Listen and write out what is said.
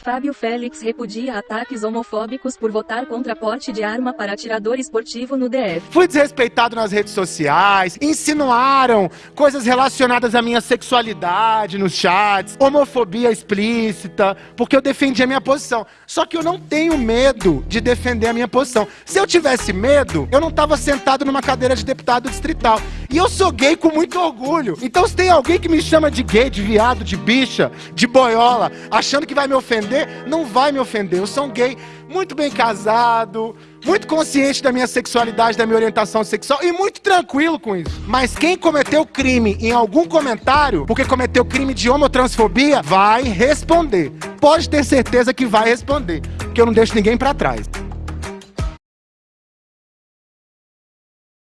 Fábio Félix repudia ataques homofóbicos por votar contra porte de arma para atirador esportivo no DF. Fui desrespeitado nas redes sociais, insinuaram coisas relacionadas à minha sexualidade nos chats, homofobia explícita, porque eu defendi a minha posição. Só que eu não tenho medo de defender a minha posição. Se eu tivesse medo, eu não estava sentado numa cadeira de deputado distrital. E eu sou gay com muito orgulho. Então se tem alguém que me chama de gay, de viado, de bicha, de boiola, achando que vai me ofender, não vai me ofender. Eu sou um gay muito bem casado, muito consciente da minha sexualidade, da minha orientação sexual e muito tranquilo com isso. Mas quem cometeu crime em algum comentário, porque cometeu crime de homotransfobia, vai responder. Pode ter certeza que vai responder, porque eu não deixo ninguém para trás.